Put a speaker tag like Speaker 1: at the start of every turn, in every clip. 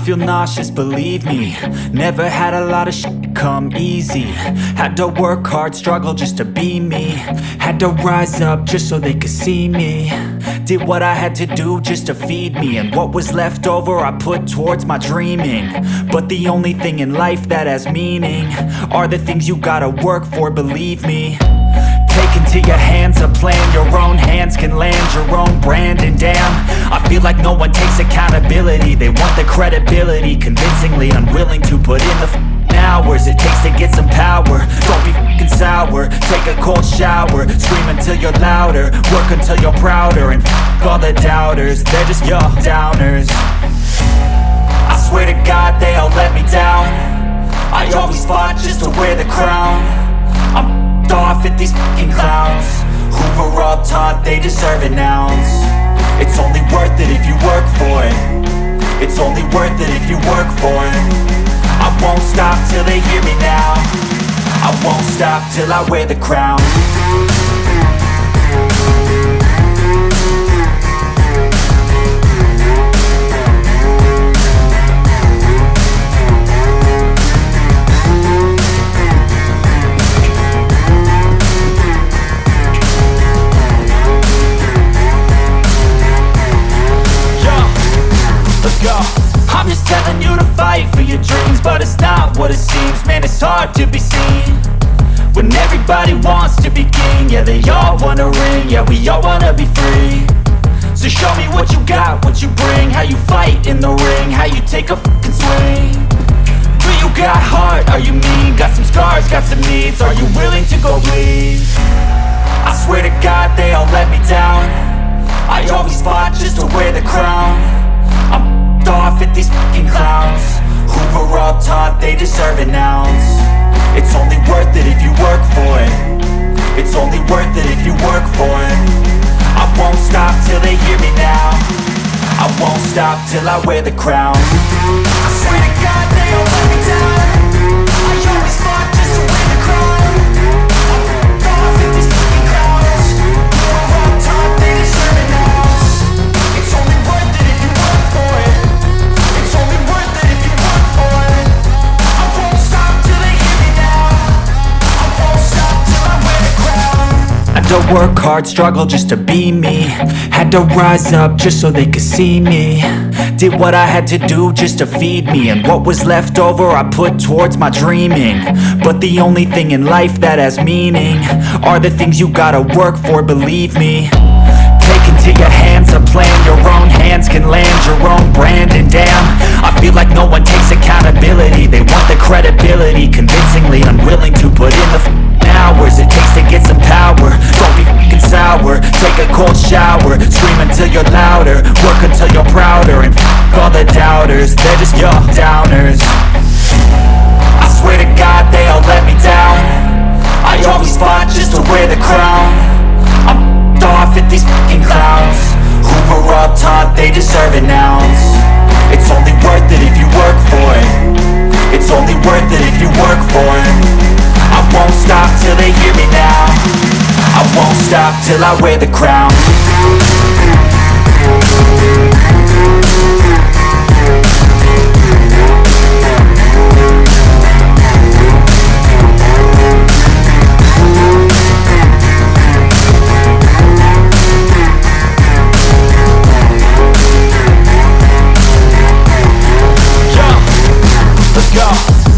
Speaker 1: feel nauseous, believe me. Never had a lot of shit come easy. Had to work hard, struggle just to be me. Had to rise up just so they could see me. Did what I had to do just to feed me. And what was left over I put towards my dreaming. But the only thing in life that has meaning Are the things you gotta work for, believe me. Take into your hands a plan. Your own hands can land your own brand. And damn, feel like no one takes accountability. They want the credibility Convincingly unwilling to put in the f***ing hours It takes to get some power. Don't be f***ing sour. Take a cold shower. Scream until you're louder. Work until you're prouder. And f*** all the doubters. They're just your downers. I swear to God they all let me down. I always fought just to wear the crown. I'm off at these fucking clowns. Were all taught they deserve an ounce it if you work for it I won't stop till they hear me now. I won't stop till I wear the crown dreams But it's not what it seems. Man, it's hard to be seen When everybody wants to be king. Yeah, they all wanna ring. Yeah, we all wanna be free. So show me what you got, what you bring. How you fight in the ring How you take a fucking swing. Do you got heart? Are you mean? Got some scars, got some needs. Are you willing to go bleed? I swear to God they all let me down it if you work for it I won't stop till they hear me now. I won't stop till I wear the crown to work hard, struggle just to be me. Had to rise up just so they could see me. Did what I had to do just to feed me. And what was left over I put towards my dreaming. But the only thing in life that has meaning Are the things you gotta work for, believe me. Take into your hands a plan Your own hands can land your own brand. And damn, I feel like no one takes accountability. They want the credibility Convincingly unwilling cold shower Scream until you're louder Work until you're prouder And f*** all the doubters They're just your downers. I swear to God they all let me down. I always fought just to wear the crown won't stop till I wear the crown.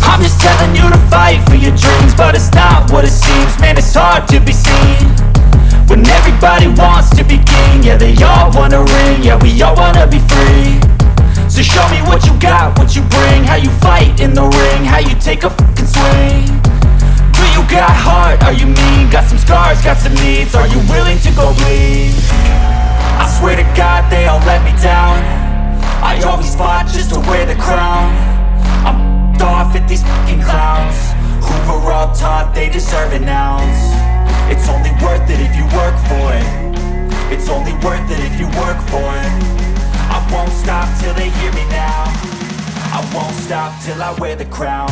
Speaker 1: I'm just telling you to fight for your dreams But it's not what it seems. Man, it's hard to be seen When everybody wants to be king Yeah, they all wanna ring Yeah, we all wanna be free So show me what you got, what you bring How you fight in the ring How you take a fucking swing Do you got heart? Are you mean? Got some scars, got some needs Are you willing to go bleed? I swear to God they all let me down I always fought just to wear the crown I'm off at these fucking clowns were all taught they deserve an ounce It's only worth it if you work for it. It's only worth it if you work for it. I won't stop till they hear me now. I won't stop till I wear the crown